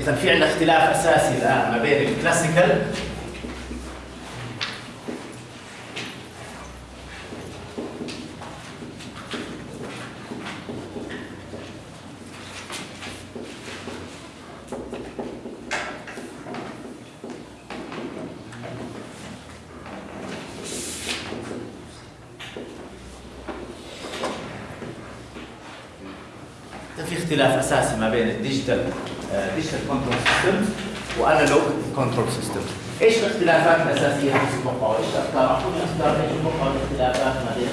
إذا في عندنا اختلاف أساسي الآن ما بين الكلاسيكال في اختلاف أساسي ما بين ال digital digital control system و analog control system إيش الاختلافات الأساسية اللي تتوقعوا إيش الافكار أعطوني أفكار إيش تتوقعوا الاختلافات ما بين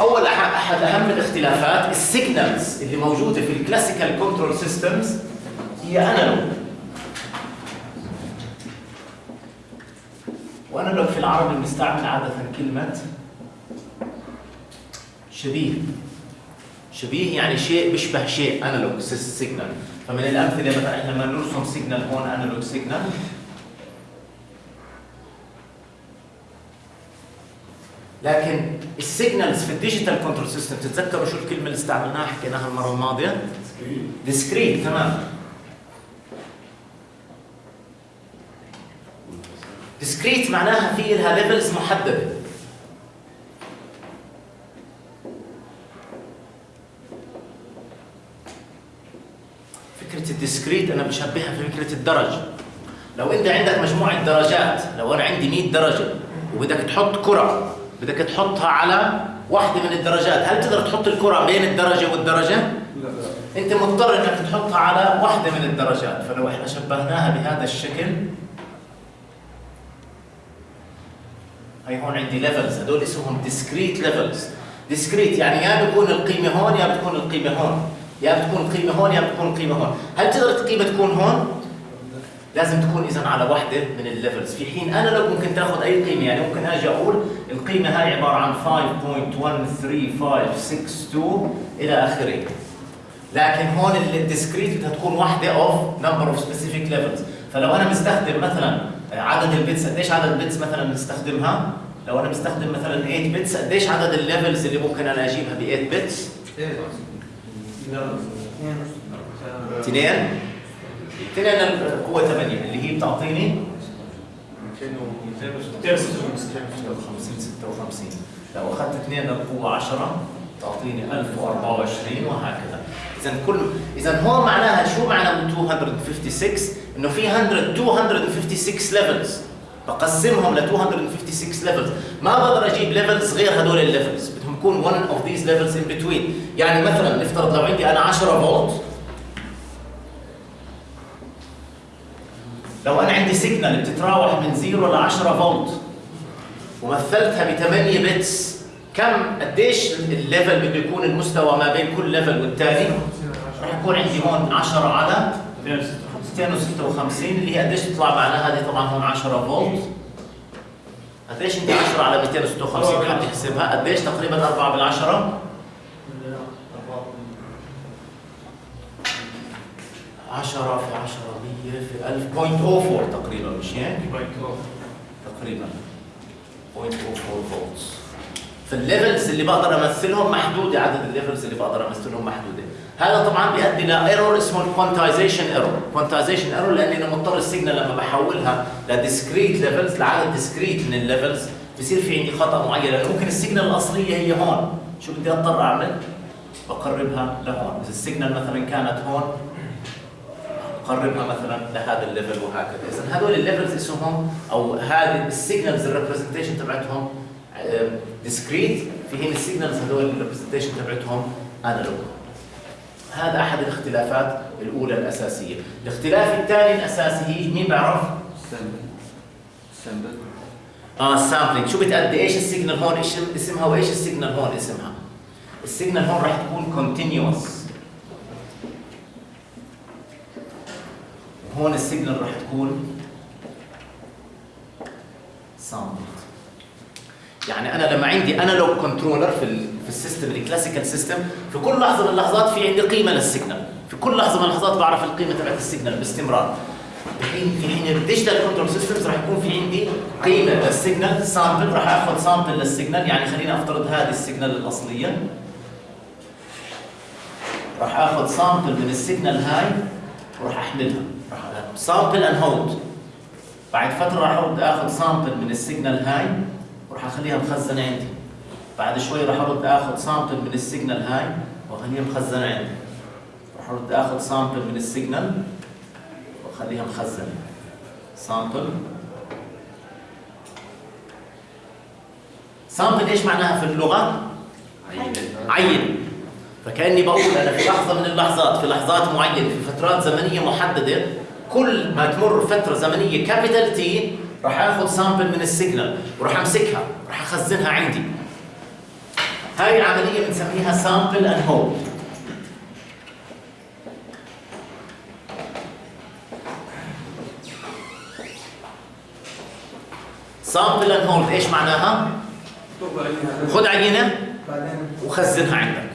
أول أحد أهم الاختلافات ال signals اللي موجودة في ال classical control systems هي analog و analog في العربي بنستعمل عادة كلمة شبيه. شبيه يعني شيء بيشبه شيء analog signal فمن الأمثلة مثلا إحنا لما نرسم signal هون analog signal لكن ال signals في ال digital control system تتذكروا شو الكلمة اللي استعملناها؟ حكيناها المرة الماضية؟ discrete تمام. discrete معناها في لها levels محددة. فكرة ال discrete أنا بشبهها في فكرة الدرج لو أنت عندك مجموعة درجات لو أنا عندي 100 درجة وبدك تحط كرة بدك تحطها على واحدة من الدرجات هل تقدر تحط الكرة بين الدرجة والدرجة؟ أنت مضطر إنك تحطها على واحدة من الدرجات. فلو إحنا شبهناها بهذا الشكل هي هون عندي levels هدول اسمهم discrete levels discrete يعني يا بتكون القيمة هون يا بتكون القيمة هون. يا بتكون القيمه هون يا بتكون القيمه هون. هل تقدر القيمة تكون هون؟ لازم تكون اذا على واحدة من ال levels في حين أنا لو ممكن تاخذ أي قيمة يعني ممكن أجي أقول القيمة هاي عبارة عن 5.13562 إلى آخره. لكن هون ال discrete بدها تكون واحدة of number of specific levels فلو أنا مستخدم مثلا عدد ال bits قديش عدد ال bits مثلا بنستخدمها لو أنا مستخدم مثلا 8 bits قديش عدد ال levels اللي ممكن أنا أجيبها ب 8 bits اثنين. اثنين القوه 8 اللي هي بتعطيني 56 56 لو أخذت اثنين للقوه 10 تعطيني 1024 وهكذا. اذا كل اذا هون معناها شو معنى 256 إنه في 100 256 levels بقسمهم ل 256 levels ما بقدر أجيب levels غير هدول ال levels بدهم يكون one of these levels in between. يعني مثلا نفترض لو عندي أنا 10 فولت. لو أنا عندي signal بتتراوح من 0 ل 10 فولت. ومثلتها ب 8 bits كم قديش ال level بده يكون المستوى ما بين كل level والثاني راح يكون عندي هون 10 على 256 اللي هي قديش تطلع معنا هذه طبعا هون 10 فولت. قديش انت 10 على 256 حد يحسبها قديش تقريبا 4 بالعشرة؟ 10 في 10 100 في 1000 0.04 تقريبا مش هيك؟ تقريبا. 0.04 volts فال levels اللي بقدر أمثلهم محدودة عدد ال levels اللي بقدر أمثلهم محدودة. هذا طبعا بيؤدي ل error اسمه ال quantization error quantization error لأني أنا مضطر ال signal لما بحولها ل discrete levels لعدد discrete من ال levels. بصير في عندي خطأ معين لأنه ممكن ال signal الأصلية هي هون. شو بدي أضطر أعمل؟ بقربها لهون. إذا ال signal مثلا كانت هون قربها مثلا لهذا ال level وهكذا. اذا هذول ال levels اسمهم أو هذه ال signals ال representation تبعتهم discrete في حين ال signals هذول ال representation تبعتهم analog هذا أحد الاختلافات الأولى الأساسية. الاختلاف الثاني الأساسي هي مين بعرف؟ sample آه ال sampling شو بتأدي؟ إيش ال signal هون؟ إيش اسمها؟ وإيش ال signal هون اسمها؟ ال signal هون راح تكون continuous هون ال signal راح تكون sampled يعني أنا لما عندي analog controller في في ال system ال classical system في كل لحظة من اللحظات في عندي قيمة لل signal في كل لحظة من اللحظات بعرف القيمة تبعت ال signal باستمرار. الحين في حين ال digital control systems راح يكون في عندي قيمة لل signal sample راح آخذ sample لل signal يعني خلينا أفترض هذه ال signal الأصلية. راح آخذ sample من ال signal هاي وراح أحملها. راح sample and hold بعد فترة راح آخذ sample من ال signal هاي وراح أخليها مخزنة عندي. بعد شوي راح أرد أخذ sample من ال signal هاي وأخليها مخزنة عندي. راح أرد أخذ sample من ال signal وأخليها مخزنة. sample sample إيش معناها في اللغة؟ عين. فكأني بقول أنا في لحظة من اللحظات في لحظات معينة في فترات زمنية محددة كل ما تمر فترة زمنية capital T راح آخذ sample من ال signal وراح أمسكها راح أخزنها عندي. هاي العملية بنسميها sample and hold sample and hold إيش معناها؟ خذ عينة وخزنها عندك.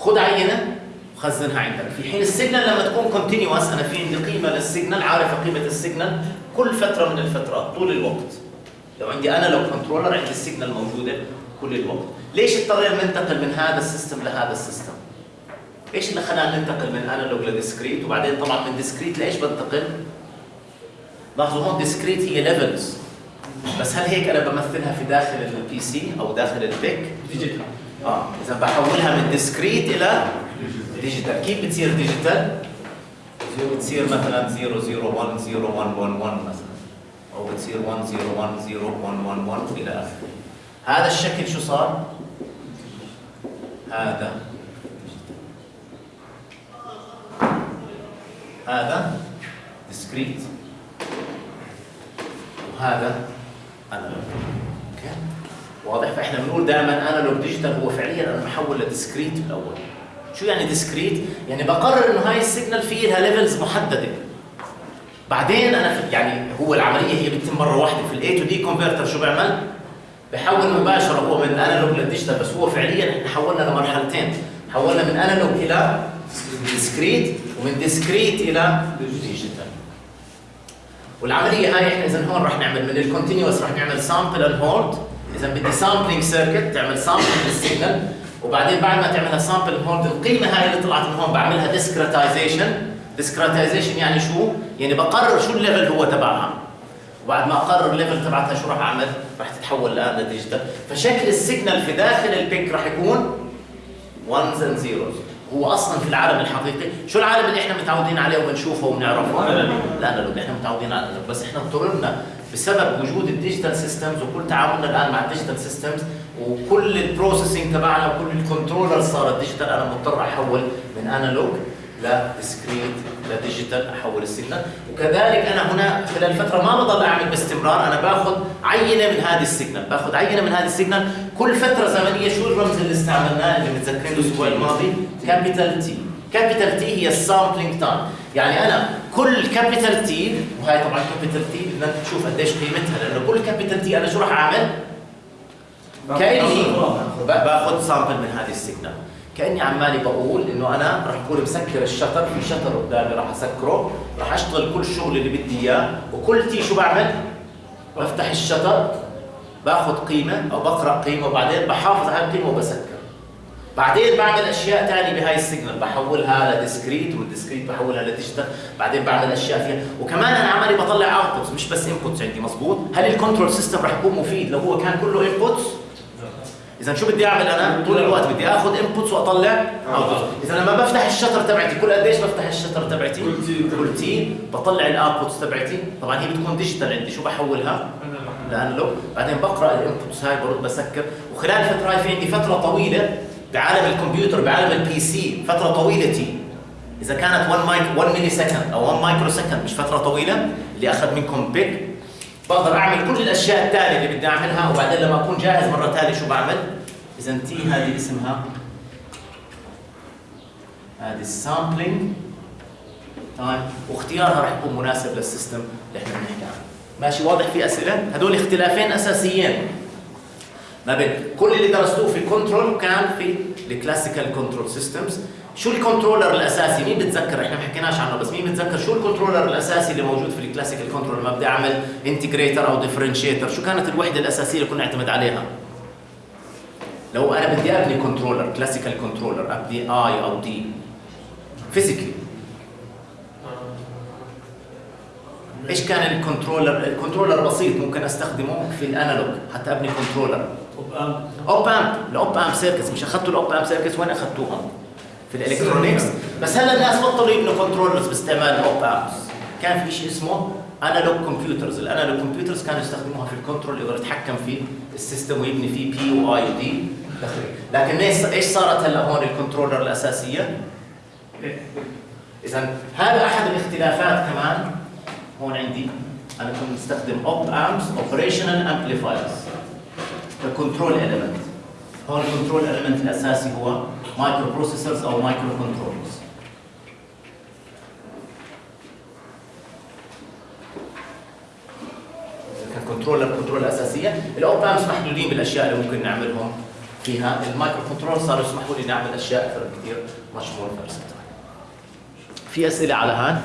خذ عينة وخزنها عندك. في حين ال signal لما تكون continuous أنا في عندي قيمة لل signal عارف قيمة ال signal كل فترة من الفترات طول الوقت. لو عندي أنا لو controller عندي ال signal موجودة كل الوقت. ليش اضطرينا ننتقل من هذا ال system لهذا ال system؟ إيش اللي خلانا ننتقل من analog ل discrete وبعدين طبعا من discrete لإيش بنتقل؟ لاحظوا هون discrete هي levels بس هل هيك أنا بمثلها في داخل ال PC أو داخل ال PIC digital آه إذا بحولها من discrete إلى digital كيف بتصير digital بتصير مثلا 0010111 مثلا. أو بتصير 10101111 إلى آخره. هذا الشكل شو صار؟ هذا. هذا discrete وهذا analog okay واضح. فإحنا بنقول دائما analog digital هو فعليا أنا بحول ل discrete بالاول شو يعني discrete يعني بقرر إنه هاي ال signal في لها levels محددة. بعدين أنا يعني هو العملية هي بتتم مرة واحدة. في ال A to D converter شو بيعمل بحول مباشرة. هو من analog لل digital بس هو فعليا إحنا حولنا لمرحلتين. حولنا من analog إلى discrete ومن discrete إلى digital والعملية هاي إحنا اذا هون راح نعمل من ال continuous راح نعمل sample and hold اذا بدي sampling circuit تعمل sample لل signal وبعدين بعد ما تعملها sample hold القيمة هاي اللي طلعت من هون بعملها discretization discretization يعني شو؟ يعني بقرر شو ال level هو تبعها. وبعد ما أقرر ال level تبعتها شو راح أعمل؟ راح تتحول الان ل digital فشكل ال signal في داخل ال PIC راح يكون ones and zeros. هو أصلا في العالم الحقيقي. شو العالم اللي إحنا متعودين عليه وبنشوفه وبنعرفه؟ لا لا لا إحنا متعودين على ال analog. بس إحنا اضطررنا بسبب وجود ال digital systems وكل تعاملنا الآن مع ال digital systems وكل ال processing تبعنا وكل ال controller صارت digital أنا مضطر أحول من analog ل discrete ل digital أحول ال signal. وكذلك أنا هنا خلال فترة ما بضل أعمل باستمرار. أنا باخذ عينة من هذه ال signal. باخذ عينة من هذه ال signal. كل فترة زمنية شو الرمز اللي استعملناه اللي متذكرين الأسبوع الماضي؟ capital T capital T هي ال sampling time يعني أنا كل capital T وهي طبعا capital T بدنا نشوف قديش قيمتها لأنه كل capital T أنا شو راح أعمل؟ كأني باخذ sample من هذه ال signal. كأني عمالي بقول إنه أنا راح اكون مسكر ال shutter في shutter قدامي راح أسكره راح أشتغل كل الشغل اللي بدي إياه وكل T شو بعمل؟ بفتح ال shutter باخذ قيمة أو بقرأ قيمة وبعدين بحافظ على القيمة وبسكر. بعدين بعمل أشياء ثانية بهاي ال signal. بحولها ل discrete وال discrete بحولها ل digital بعدين بعمل أشياء فيها. وكمان أنا عمالي بطلع outputs مش بس inputs عندي مزبوط هل ال control system راح يكون مفيد؟ لو هو كان كله inputs إذا شو بدي أعمل أنا؟ طول الوقت بدي آخذ inputs وأطلع outputs إذا لما بفتح ال shutter تبعتي كل قديش بفتح ال shutter تبعتي؟ كل T. بطلع ال outputs تبعتي. طبعا هي بتكون digital عندي شو بحولها؟ ل analog بعدين بقرأ ال inputs هاي برد بسكر. وخلال الفترة هاي في عندي فترة طويلة بعالم الكمبيوتر بعالم ال PC فترة طويلة T. إذا كانت 1 مايك 1 milli second أو 1 micro second مش فترة طويلة اللي أخذ منكم PIC بقدر أعمل كل الأشياء الثانية اللي بدي أعملها وبعدين لما أكون جاهز مرة ثانية شو بعمل؟ إذا T هذه اسمها هذه ال sampling تمام واختيارها راح يكون مناسب لل system اللي إحنا بنحكي عنه. ماشي واضح في أسئلة؟ هدول اختلافين أساسيين. ما بين كل اللي درستوه في ال control كان في ال classical control systems شو ال controller الأساسي؟ مين بتذكر؟ إحنا ما حكيناش عنه بس مين بتذكر شو ال controller الأساسي اللي موجود في ال classical control لما بدي أعمل integrator أو differentiator شو كانت الوحدة الأساسية اللي كنا نعتمد عليها؟ لو أنا بدي أبني controller classical controller أبني I أو D physically إيش كان ال controller ال controller بسيط ممكن أستخدمه في ال analog حتى أبني controller op amp ال op amp circuits مش اخذتوا ال op amp circuits وين اخذتوهم في ال electronics. بس هلا الناس بطلوا يبنوا controllers باستعمال ال op amps كان في شيء اسمه analog computers ال analog computers كانوا يستخدموها في ال control يقدر يتحكم في ال system ويبني فيه P و I و D لكن إيش صارت هلا هون ال controller الأساسية؟ إذا هذا أحد الاختلافات كمان هون عندي. أنا كنت مستخدم op amps operational amplifiers ك control element هون ال control element الاساسي هو micro processors أو micro controllers controller control أساسية. ال op amps محدودين بالأشياء اللي ممكن نعملهم فيها. ال micro control صاروا يسمحوا لي نعمل أشياء أكثر بكثير much more في أسئلة على هان